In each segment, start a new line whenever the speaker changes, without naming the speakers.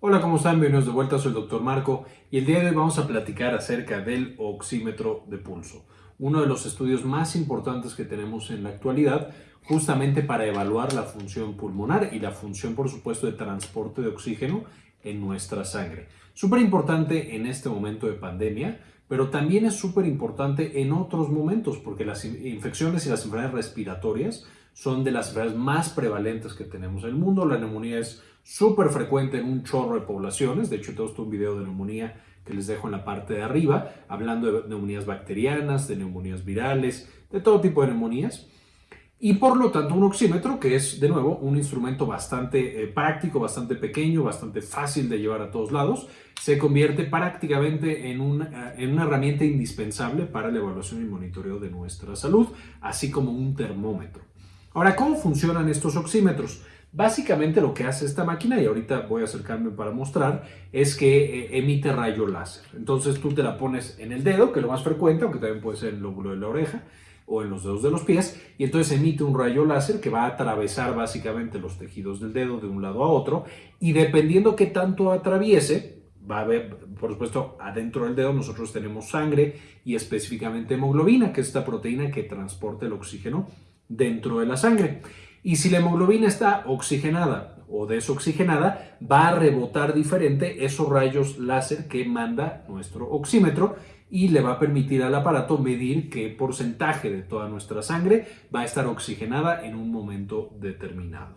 Hola, ¿cómo están? Bienvenidos de vuelta, soy el Dr. Marco y el día de hoy vamos a platicar acerca del oxímetro de pulso, uno de los estudios más importantes que tenemos en la actualidad justamente para evaluar la función pulmonar y la función, por supuesto, de transporte de oxígeno en nuestra sangre. Súper importante en este momento de pandemia, pero también es súper importante en otros momentos porque las infecciones y las enfermedades respiratorias son de las enfermedades más prevalentes que tenemos en el mundo. La neumonía es súper frecuente en un chorro de poblaciones. De hecho, tengo un video de neumonía que les dejo en la parte de arriba, hablando de neumonías bacterianas, de neumonías virales, de todo tipo de neumonías. Y por lo tanto un oxímetro, que es de nuevo un instrumento bastante eh, práctico, bastante pequeño, bastante fácil de llevar a todos lados, se convierte prácticamente en una, en una herramienta indispensable para la evaluación y monitoreo de nuestra salud, así como un termómetro. Ahora, ¿cómo funcionan estos oxímetros? Básicamente lo que hace esta máquina, y ahorita voy a acercarme para mostrar, es que eh, emite rayo láser. Entonces tú te la pones en el dedo, que es lo más frecuente, aunque también puede ser en el lóbulo de la oreja o en los dedos de los pies, y entonces emite un rayo láser que va a atravesar básicamente los tejidos del dedo de un lado a otro, y dependiendo qué tanto atraviese, va a haber, por supuesto, adentro del dedo nosotros tenemos sangre y específicamente hemoglobina, que es esta proteína que transporta el oxígeno dentro de la sangre. Y si la hemoglobina está oxigenada o desoxigenada, va a rebotar diferente esos rayos láser que manda nuestro oxímetro y le va a permitir al aparato medir qué porcentaje de toda nuestra sangre va a estar oxigenada en un momento determinado.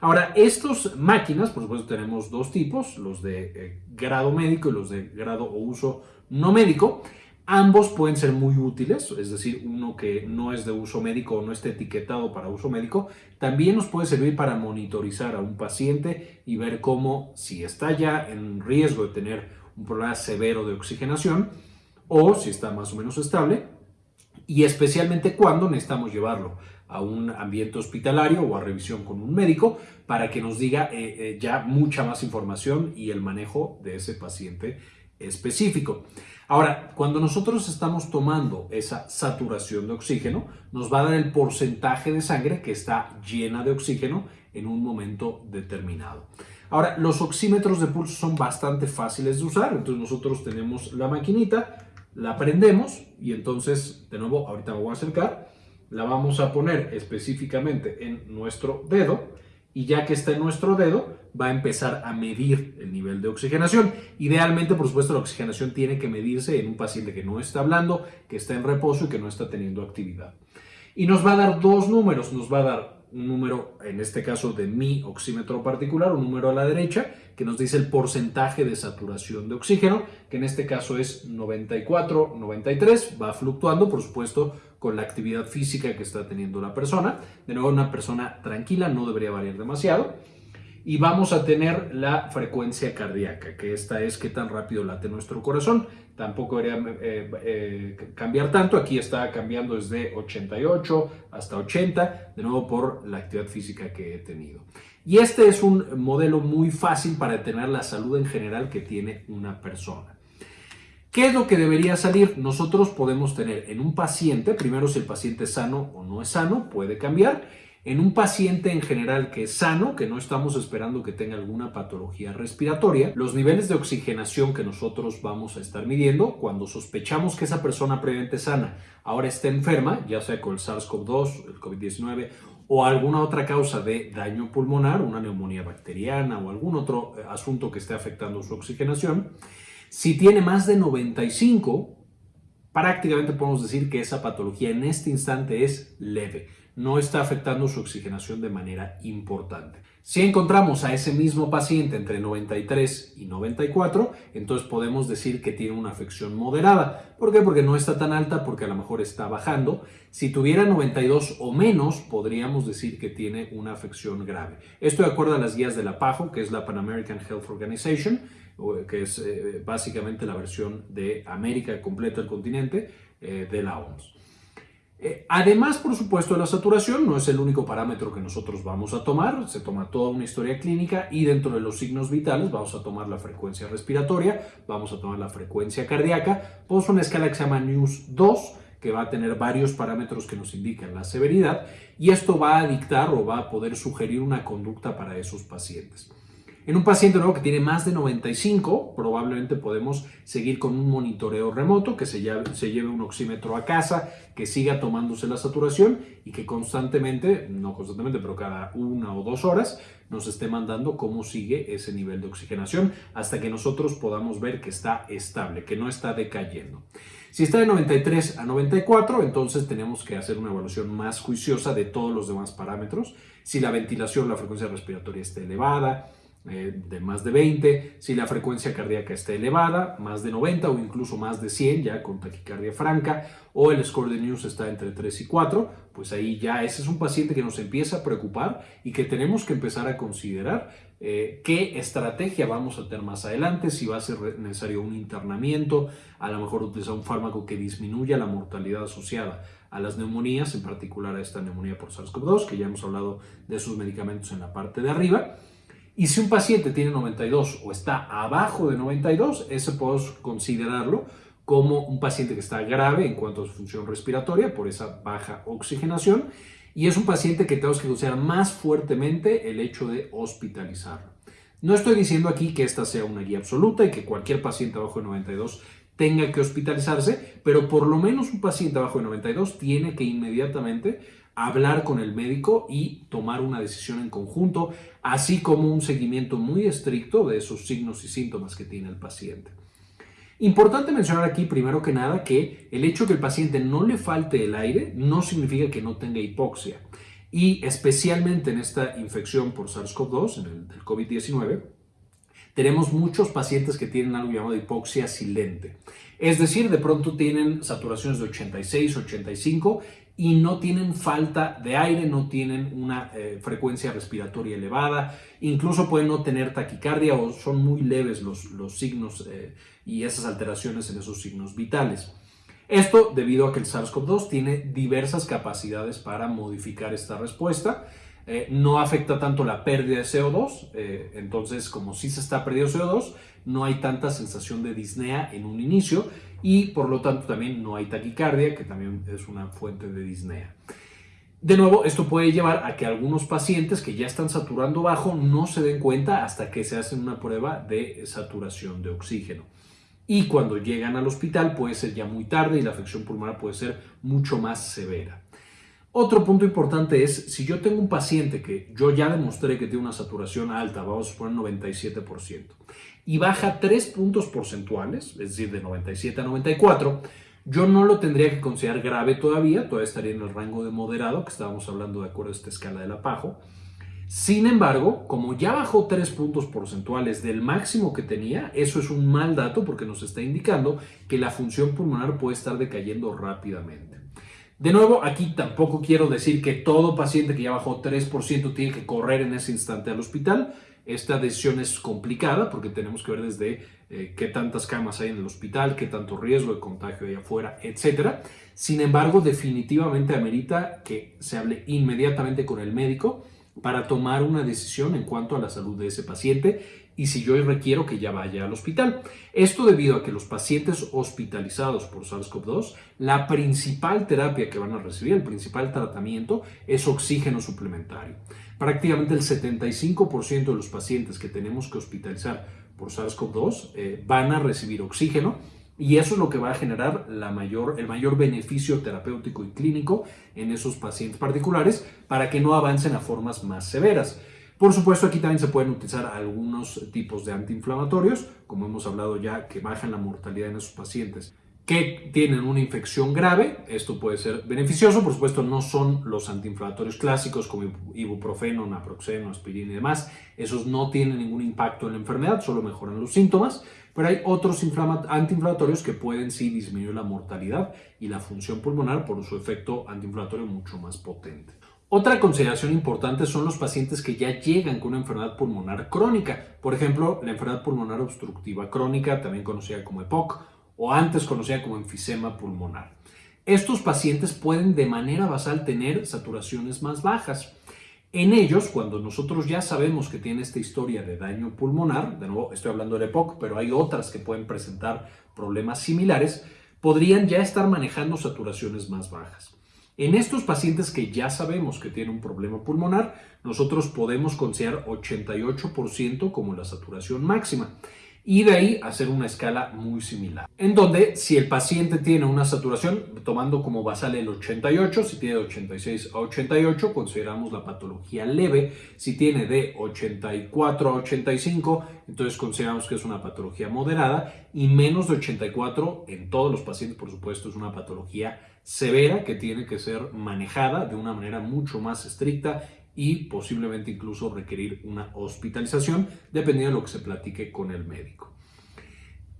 Ahora, estas máquinas, por supuesto, tenemos dos tipos, los de eh, grado médico y los de grado o uso no médico. Ambos pueden ser muy útiles, es decir, uno que no es de uso médico o no esté etiquetado para uso médico, también nos puede servir para monitorizar a un paciente y ver cómo, si está ya en riesgo de tener un problema severo de oxigenación o si está más o menos estable, y especialmente cuando necesitamos llevarlo a un ambiente hospitalario o a revisión con un médico para que nos diga eh, eh, ya mucha más información y el manejo de ese paciente específico. Ahora, cuando nosotros estamos tomando esa saturación de oxígeno, nos va a dar el porcentaje de sangre que está llena de oxígeno en un momento determinado. Ahora, los oxímetros de pulso son bastante fáciles de usar, entonces nosotros tenemos la maquinita, la prendemos y entonces, de nuevo, ahorita me voy a acercar, la vamos a poner específicamente en nuestro dedo y ya que está en nuestro dedo, va a empezar a medir el nivel de oxigenación. Idealmente, por supuesto, la oxigenación tiene que medirse en un paciente que no está hablando, que está en reposo y que no está teniendo actividad. Y nos va a dar dos números. Nos va a dar un número, en este caso de mi oxímetro particular, un número a la derecha, que nos dice el porcentaje de saturación de oxígeno, que en este caso es 94, 93, va fluctuando, por supuesto, con la actividad física que está teniendo la persona. De nuevo, una persona tranquila no debería variar demasiado y vamos a tener la frecuencia cardíaca, que esta es qué tan rápido late nuestro corazón. Tampoco debería eh, eh, cambiar tanto, aquí está cambiando desde 88 hasta 80, de nuevo por la actividad física que he tenido. Y este es un modelo muy fácil para determinar la salud en general que tiene una persona. ¿Qué es lo que debería salir? Nosotros podemos tener en un paciente, primero si el paciente es sano o no es sano, puede cambiar, en un paciente en general que es sano, que no estamos esperando que tenga alguna patología respiratoria, los niveles de oxigenación que nosotros vamos a estar midiendo cuando sospechamos que esa persona previamente sana ahora está enferma, ya sea con el SARS-CoV-2, el COVID-19 o alguna otra causa de daño pulmonar, una neumonía bacteriana o algún otro eh, asunto que esté afectando su oxigenación, si tiene más de 95, prácticamente podemos decir que esa patología en este instante es leve no está afectando su oxigenación de manera importante. Si encontramos a ese mismo paciente entre 93 y 94, entonces podemos decir que tiene una afección moderada. ¿Por qué? Porque no está tan alta, porque a lo mejor está bajando. Si tuviera 92 o menos, podríamos decir que tiene una afección grave. Esto de acuerdo a las guías de la PAHO, que es la Pan American Health Organization, que es eh, básicamente la versión de América completa del continente eh, de la OMS. Eh, además, por supuesto, la saturación no es el único parámetro que nosotros vamos a tomar, se toma toda una historia clínica y dentro de los signos vitales vamos a tomar la frecuencia respiratoria, vamos a tomar la frecuencia cardíaca, pues una escala que se llama NEWS 2, que va a tener varios parámetros que nos indican la severidad y esto va a dictar o va a poder sugerir una conducta para esos pacientes. En un paciente nuevo que tiene más de 95, probablemente podemos seguir con un monitoreo remoto, que se lleve, un oxímetro a casa, que siga tomándose la saturación y que constantemente, no constantemente, pero cada una o dos horas, nos esté mandando cómo sigue ese nivel de oxigenación hasta que nosotros podamos ver que está estable, que no está decayendo. Si está de 93 a 94, entonces tenemos que hacer una evaluación más juiciosa de todos los demás parámetros. Si la ventilación, la frecuencia respiratoria está elevada, eh, de más de 20, si la frecuencia cardíaca está elevada, más de 90 o incluso más de 100 ya con taquicardia franca, o el score de News está entre 3 y 4, pues ahí ya ese es un paciente que nos empieza a preocupar y que tenemos que empezar a considerar eh, qué estrategia vamos a tener más adelante, si va a ser necesario un internamiento, a lo mejor utilizar un fármaco que disminuya la mortalidad asociada a las neumonías, en particular a esta neumonía por SARS-CoV-2, que ya hemos hablado de sus medicamentos en la parte de arriba. Y si un paciente tiene 92 o está abajo de 92, ese podemos considerarlo como un paciente que está grave en cuanto a su función respiratoria por esa baja oxigenación y es un paciente que tenemos que considerar más fuertemente el hecho de hospitalizarlo. No estoy diciendo aquí que esta sea una guía absoluta y que cualquier paciente abajo de 92 tenga que hospitalizarse, pero por lo menos un paciente abajo de 92 tiene que inmediatamente hablar con el médico y tomar una decisión en conjunto, así como un seguimiento muy estricto de esos signos y síntomas que tiene el paciente. Importante mencionar aquí, primero que nada, que el hecho de que el paciente no le falte el aire no significa que no tenga hipoxia. Y especialmente en esta infección por SARS-CoV-2, en el COVID-19, tenemos muchos pacientes que tienen algo llamado hipoxia silente. Es decir, de pronto tienen saturaciones de 86, 85 y no tienen falta de aire, no tienen una eh, frecuencia respiratoria elevada, incluso pueden no tener taquicardia o son muy leves los, los signos eh, y esas alteraciones en esos signos vitales. Esto debido a que el SARS-CoV-2 tiene diversas capacidades para modificar esta respuesta. Eh, no afecta tanto la pérdida de CO2, entonces como si se está perdiendo CO2, no hay tanta sensación de disnea en un inicio y por lo tanto también no hay taquicardia, que también es una fuente de disnea. De nuevo, esto puede llevar a que algunos pacientes que ya están saturando bajo no se den cuenta hasta que se hacen una prueba de saturación de oxígeno. Y cuando llegan al hospital puede ser ya muy tarde y la afección pulmonar puede ser mucho más severa. Otro punto importante es, si yo tengo un paciente que yo ya demostré que tiene una saturación alta, vamos a suponer 97%, y baja 3 puntos porcentuales, es decir, de 97 a 94, yo no lo tendría que considerar grave todavía, todavía estaría en el rango de moderado, que estábamos hablando de acuerdo a esta escala de la PAJO. Sin embargo, como ya bajó 3 puntos porcentuales del máximo que tenía, eso es un mal dato porque nos está indicando que la función pulmonar puede estar decayendo rápidamente. De nuevo, aquí tampoco quiero decir que todo paciente que ya bajó 3% tiene que correr en ese instante al hospital. Esta decisión es complicada porque tenemos que ver desde eh, qué tantas camas hay en el hospital, qué tanto riesgo de contagio hay afuera, etc. Sin embargo, definitivamente amerita que se hable inmediatamente con el médico para tomar una decisión en cuanto a la salud de ese paciente y si yo requiero que ya vaya al hospital. Esto debido a que los pacientes hospitalizados por SARS-CoV-2, la principal terapia que van a recibir, el principal tratamiento, es oxígeno suplementario. Prácticamente el 75% de los pacientes que tenemos que hospitalizar por SARS-CoV-2 eh, van a recibir oxígeno y eso es lo que va a generar mayor, el mayor beneficio terapéutico y clínico en esos pacientes particulares para que no avancen a formas más severas. Por supuesto, aquí también se pueden utilizar algunos tipos de antiinflamatorios, como hemos hablado ya, que bajan la mortalidad en esos pacientes que tienen una infección grave, esto puede ser beneficioso, por supuesto no son los antiinflamatorios clásicos como ibuprofeno, naproxeno, aspirina y demás, esos no tienen ningún impacto en la enfermedad, solo mejoran los síntomas, pero hay otros antiinflamatorios que pueden sí disminuir la mortalidad y la función pulmonar por su efecto antiinflamatorio mucho más potente. Otra consideración importante son los pacientes que ya llegan con una enfermedad pulmonar crónica, por ejemplo, la enfermedad pulmonar obstructiva crónica, también conocida como EPOC, o antes conocida como enfisema pulmonar. Estos pacientes pueden de manera basal tener saturaciones más bajas. En ellos, cuando nosotros ya sabemos que tiene esta historia de daño pulmonar, de nuevo estoy hablando de EPOC, pero hay otras que pueden presentar problemas similares, podrían ya estar manejando saturaciones más bajas. En estos pacientes que ya sabemos que tienen un problema pulmonar, nosotros podemos considerar 88% como la saturación máxima y de ahí hacer una escala muy similar. En donde si el paciente tiene una saturación, tomando como basal el 88, si tiene de 86 a 88, consideramos la patología leve. Si tiene de 84 a 85, entonces consideramos que es una patología moderada y menos de 84 en todos los pacientes, por supuesto, es una patología severa que tiene que ser manejada de una manera mucho más estricta y posiblemente incluso requerir una hospitalización dependiendo de lo que se platique con el médico.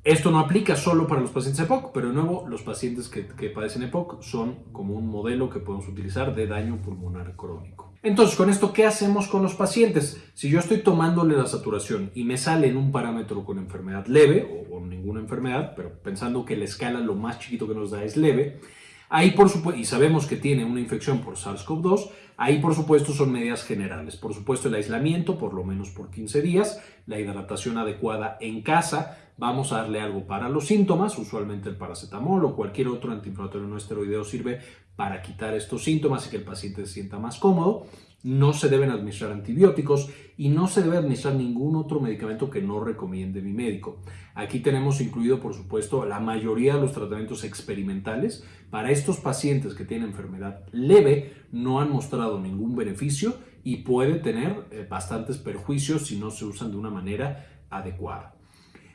Esto no aplica solo para los pacientes EPOC, pero de nuevo los pacientes que, padecen EPOC son como un modelo que podemos utilizar de daño pulmonar crónico. Entonces, con esto, ¿qué hacemos con los pacientes? Si yo estoy tomándole la saturación y me sale en un parámetro con enfermedad leve o, o ninguna enfermedad, pero pensando que la escala lo más chiquito que nos da es leve, Ahí, por supuesto, y sabemos que tiene una infección por SARS-CoV-2, ahí, por supuesto, son medidas generales. Por supuesto, el aislamiento, por lo menos por 15 días, la hidratación adecuada en casa, vamos a darle algo para los síntomas, usualmente el paracetamol o cualquier otro antiinflamatorio no esteroideo sirve para quitar estos síntomas y que el paciente se sienta más cómodo no se deben administrar antibióticos y no se debe administrar ningún otro medicamento que no recomiende mi médico. Aquí tenemos incluido, por supuesto, la mayoría de los tratamientos experimentales. Para estos pacientes que tienen enfermedad leve, no han mostrado ningún beneficio y puede tener eh, bastantes perjuicios si no se usan de una manera adecuada.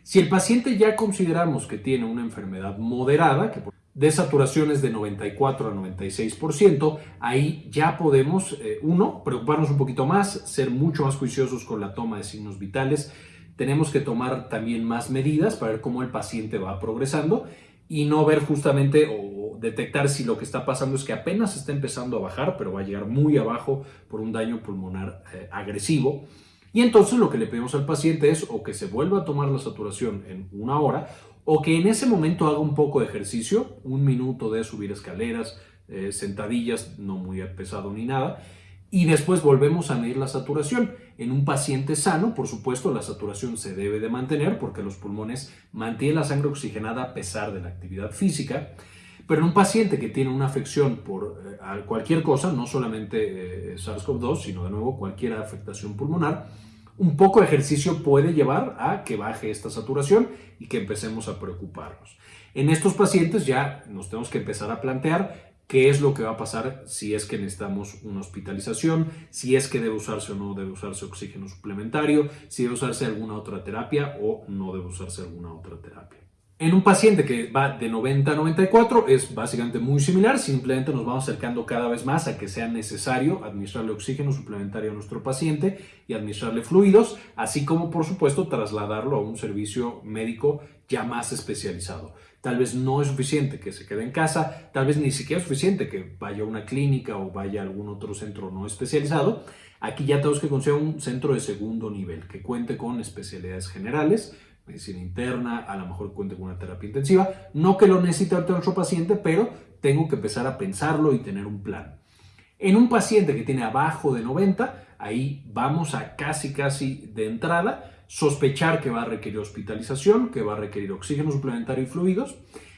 Si el paciente ya consideramos que tiene una enfermedad moderada, de saturaciones de 94 a 96%, ahí ya podemos, eh, uno, preocuparnos un poquito más, ser mucho más juiciosos con la toma de signos vitales. Tenemos que tomar también más medidas para ver cómo el paciente va progresando y no ver justamente o detectar si lo que está pasando es que apenas está empezando a bajar, pero va a llegar muy abajo por un daño pulmonar eh, agresivo. Y entonces lo que le pedimos al paciente es o que se vuelva a tomar la saturación en una hora o que en ese momento haga un poco de ejercicio, un minuto de subir escaleras, eh, sentadillas, no muy pesado ni nada, y después volvemos a medir la saturación. En un paciente sano, por supuesto, la saturación se debe de mantener porque los pulmones mantienen la sangre oxigenada a pesar de la actividad física, pero en un paciente que tiene una afección por eh, cualquier cosa, no solamente eh, SARS-CoV-2, sino de nuevo cualquier afectación pulmonar, un poco de ejercicio puede llevar a que baje esta saturación y que empecemos a preocuparnos. En estos pacientes ya nos tenemos que empezar a plantear qué es lo que va a pasar si es que necesitamos una hospitalización, si es que debe usarse o no debe usarse oxígeno suplementario, si debe usarse alguna otra terapia o no debe usarse alguna otra terapia. En un paciente que va de 90 a 94 es básicamente muy similar, simplemente nos vamos acercando cada vez más a que sea necesario administrarle oxígeno suplementario a nuestro paciente y administrarle fluidos, así como por supuesto trasladarlo a un servicio médico ya más especializado. Tal vez no es suficiente que se quede en casa, tal vez ni siquiera es suficiente que vaya a una clínica o vaya a algún otro centro no especializado. Aquí ya tenemos que conseguir un centro de segundo nivel que cuente con especialidades generales, medicina interna, a lo mejor cuente con una terapia intensiva. No que lo necesite nuestro paciente, pero tengo que empezar a pensarlo y tener un plan. En un paciente que tiene abajo de 90, ahí vamos a casi, casi de entrada sospechar que va a requerir hospitalización, que va a requerir oxígeno suplementario y fluidos.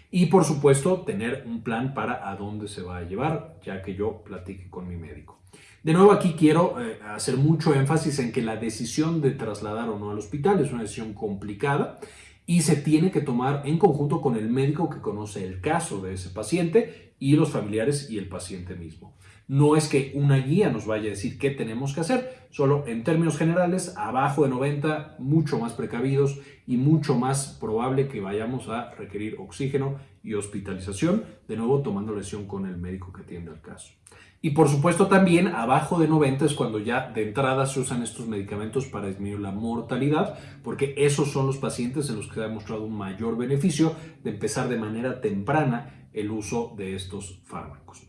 Y por supuesto, tener un plan para a dónde se va a llevar, ya que yo platique con mi médico. De nuevo aquí quiero eh, hacer mucho énfasis en que la decisión de trasladar o no al hospital es una decisión complicada y se tiene que tomar en conjunto con el médico que conoce el caso de ese paciente y los familiares y el paciente mismo. No es que una guía nos vaya a decir qué tenemos que hacer, solo en términos generales, abajo de 90, mucho más precavidos y mucho más probable que vayamos a requerir oxígeno y hospitalización, de nuevo tomando lesión con el médico que atiende el caso. Y por supuesto también abajo de 90 es cuando ya de entrada se usan estos medicamentos para disminuir la mortalidad, porque esos son los pacientes en los que se ha demostrado un mayor beneficio de empezar de manera temprana el uso de estos fármacos.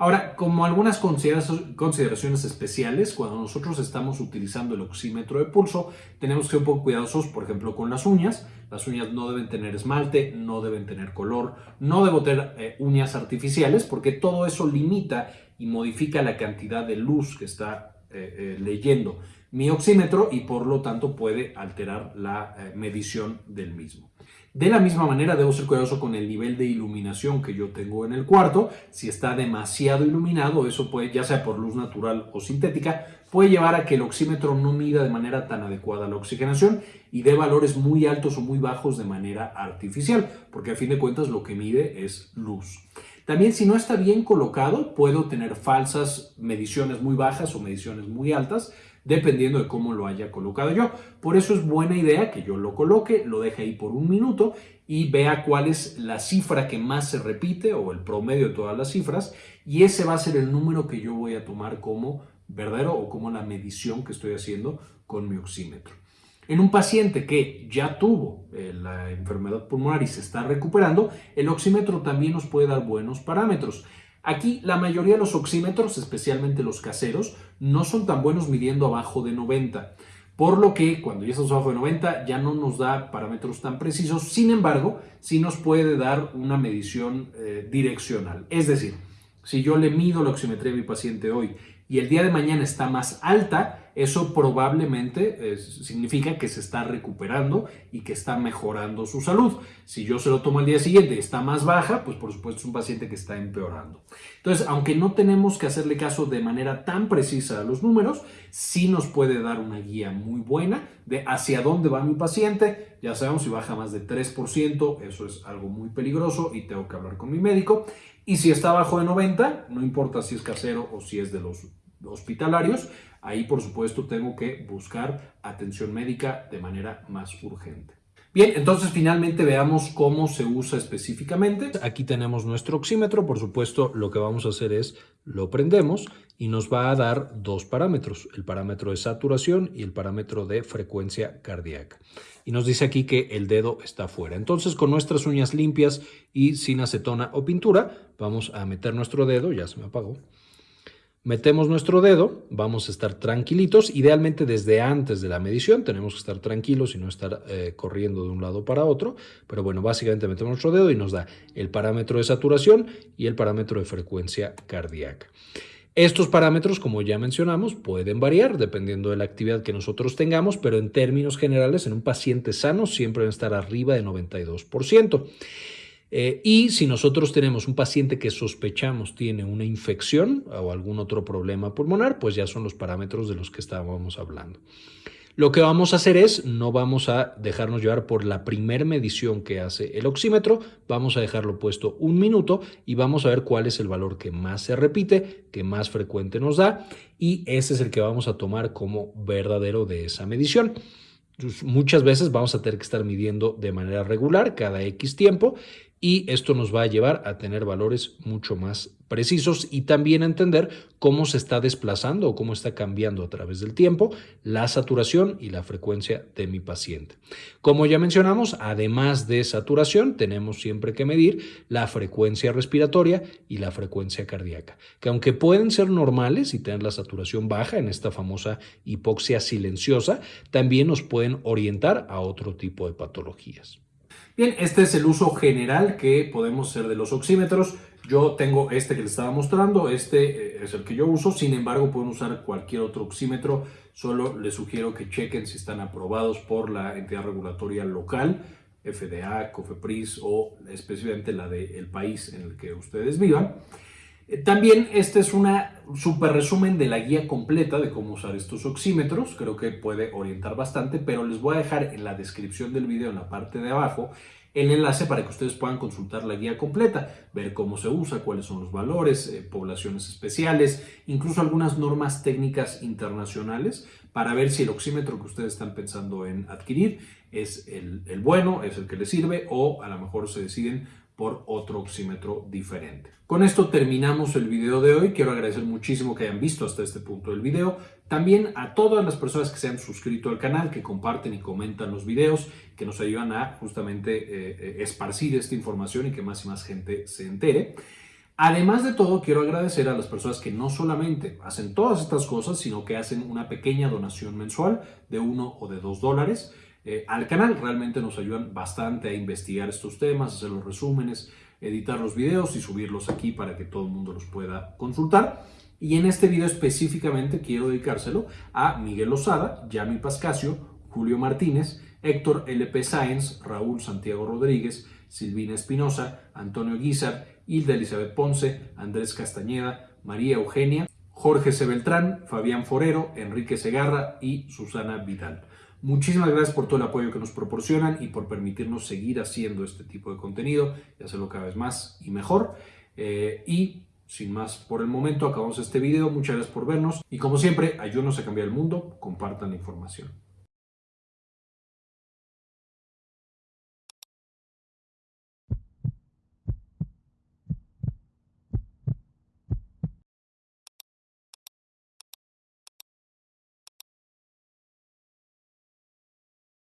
Ahora, como algunas consideraciones especiales, cuando nosotros estamos utilizando el oxímetro de pulso, tenemos que ser un poco cuidadosos, por ejemplo, con las uñas. Las uñas no deben tener esmalte, no deben tener color, no debo tener eh, uñas artificiales, porque todo eso limita y modifica la cantidad de luz que está eh, eh, leyendo mi oxímetro y por lo tanto puede alterar la medición del mismo. De la misma manera, debo ser cuidadoso con el nivel de iluminación que yo tengo en el cuarto. Si está demasiado iluminado, eso puede, ya sea por luz natural o sintética, puede llevar a que el oxímetro no mida de manera tan adecuada la oxigenación y dé valores muy altos o muy bajos de manera artificial, porque a fin de cuentas lo que mide es luz. También si no está bien colocado, puedo tener falsas mediciones muy bajas o mediciones muy altas, dependiendo de cómo lo haya colocado yo. Por eso es buena idea que yo lo coloque, lo deje ahí por un minuto y vea cuál es la cifra que más se repite o el promedio de todas las cifras y ese va a ser el número que yo voy a tomar como verdadero o como la medición que estoy haciendo con mi oxímetro. En un paciente que ya tuvo eh, la enfermedad pulmonar y se está recuperando, el oxímetro también nos puede dar buenos parámetros. Aquí la mayoría de los oxímetros, especialmente los caseros, no son tan buenos midiendo abajo de 90. Por lo que cuando ya estamos abajo de 90 ya no nos da parámetros tan precisos. Sin embargo, sí nos puede dar una medición eh, direccional. Es decir, si yo le mido la oximetría a mi paciente hoy y el día de mañana está más alta, eso probablemente eh, significa que se está recuperando y que está mejorando su salud. Si yo se lo tomo al día siguiente y está más baja, pues por supuesto es un paciente que está empeorando. Entonces, aunque no tenemos que hacerle caso de manera tan precisa a los números, sí nos puede dar una guía muy buena de hacia dónde va mi paciente. Ya sabemos si baja más de 3%, eso es algo muy peligroso y tengo que hablar con mi médico. Y si está abajo de 90, no importa si es casero o si es de los hospitalarios, ahí por supuesto tengo que buscar atención médica de manera más urgente. Bien, entonces finalmente veamos cómo se usa específicamente. Aquí tenemos nuestro oxímetro, por supuesto lo que vamos a hacer es lo prendemos y nos va a dar dos parámetros, el parámetro de saturación y el parámetro de frecuencia cardíaca. Y nos dice aquí que el dedo está fuera. Entonces con nuestras uñas limpias y sin acetona o pintura vamos a meter nuestro dedo, ya se me apagó, Metemos nuestro dedo, vamos a estar tranquilitos, idealmente desde antes de la medición, tenemos que estar tranquilos y no estar eh, corriendo de un lado para otro, pero bueno, básicamente metemos nuestro dedo y nos da el parámetro de saturación y el parámetro de frecuencia cardíaca. Estos parámetros, como ya mencionamos, pueden variar dependiendo de la actividad que nosotros tengamos, pero en términos generales, en un paciente sano siempre deben estar arriba de 92%. Eh, y si nosotros tenemos un paciente que sospechamos tiene una infección o algún otro problema pulmonar, pues ya son los parámetros de los que estábamos hablando. Lo que vamos a hacer es, no vamos a dejarnos llevar por la primer medición que hace el oxímetro, vamos a dejarlo puesto un minuto y vamos a ver cuál es el valor que más se repite, que más frecuente nos da y ese es el que vamos a tomar como verdadero de esa medición. Muchas veces vamos a tener que estar midiendo de manera regular cada X tiempo y esto nos va a llevar a tener valores mucho más precisos y también a entender cómo se está desplazando o cómo está cambiando a través del tiempo la saturación y la frecuencia de mi paciente. Como ya mencionamos, además de saturación, tenemos siempre que medir la frecuencia respiratoria y la frecuencia cardíaca, que aunque pueden ser normales y tener la saturación baja en esta famosa hipoxia silenciosa, también nos pueden orientar a otro tipo de patologías. Bien, este es el uso general que podemos hacer de los oxímetros. Yo tengo este que les estaba mostrando, este eh, es el que yo uso, sin embargo pueden usar cualquier otro oxímetro, solo les sugiero que chequen si están aprobados por la entidad regulatoria local, FDA, COFEPRIS o específicamente la del país en el que ustedes vivan. También este es un super resumen de la guía completa de cómo usar estos oxímetros, creo que puede orientar bastante, pero les voy a dejar en la descripción del video en la parte de abajo el enlace para que ustedes puedan consultar la guía completa, ver cómo se usa, cuáles son los valores, eh, poblaciones especiales, incluso algunas normas técnicas internacionales para ver si el oxímetro que ustedes están pensando en adquirir es el, el bueno, es el que les sirve o a lo mejor se deciden por otro oxímetro diferente. Con esto terminamos el video de hoy. Quiero agradecer muchísimo que hayan visto hasta este punto del video. También a todas las personas que se han suscrito al canal, que comparten y comentan los videos, que nos ayudan a justamente eh, eh, esparcir esta información y que más y más gente se entere. Además de todo, quiero agradecer a las personas que no solamente hacen todas estas cosas, sino que hacen una pequeña donación mensual de uno o de dos dólares. Eh, al canal. Realmente nos ayudan bastante a investigar estos temas, hacer los resúmenes, editar los videos y subirlos aquí para que todo el mundo los pueda consultar. Y en este video específicamente quiero dedicárselo a Miguel Lozada, Yami Pascasio, Julio Martínez, Héctor LP Sáenz, Raúl Santiago Rodríguez, Silvina Espinosa, Antonio Guizar, Hilda Elizabeth Ponce, Andrés Castañeda, María Eugenia, Jorge C. Beltrán, Fabián Forero, Enrique Segarra y Susana Vidal. Muchísimas gracias por todo el apoyo que nos proporcionan y por permitirnos seguir haciendo este tipo de contenido y hacerlo cada vez más y mejor. Eh, y sin más por el momento, acabamos este video. Muchas gracias por vernos y como siempre, ayúdenos a cambiar el mundo. Compartan la información.